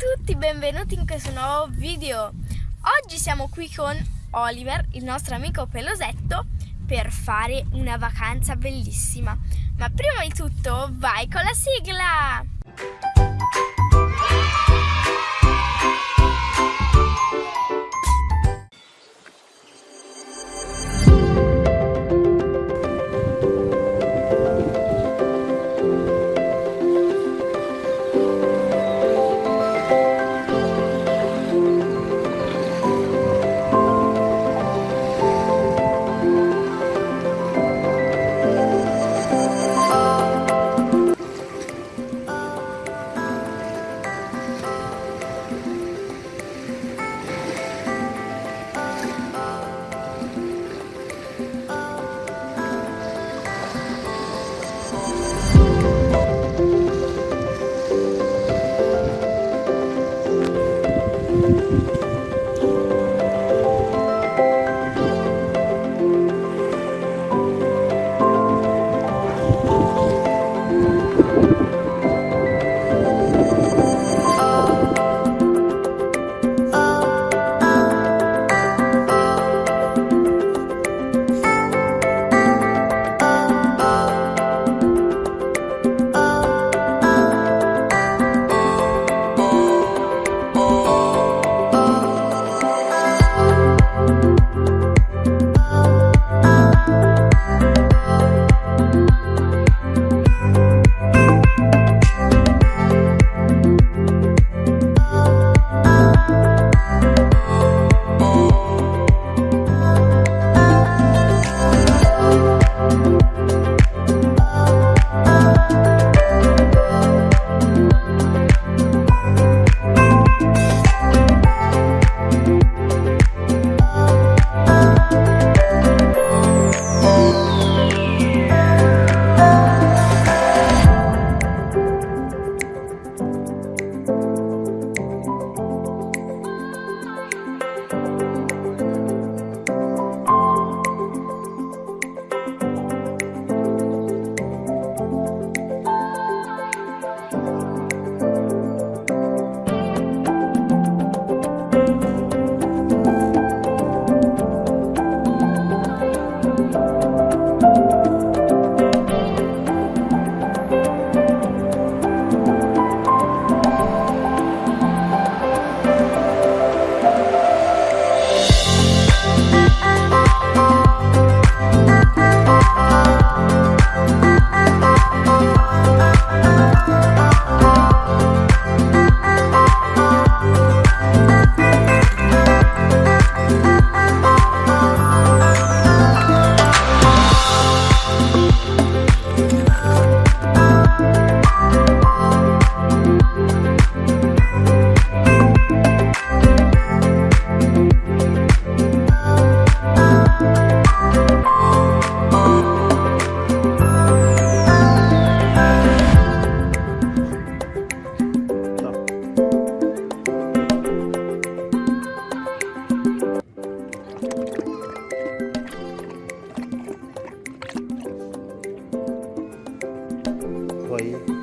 tutti, benvenuti in questo nuovo video. Oggi siamo qui con Oliver, il nostro amico pelosetto, per fare una vacanza bellissima. Ma prima di tutto vai con la sigla! 过一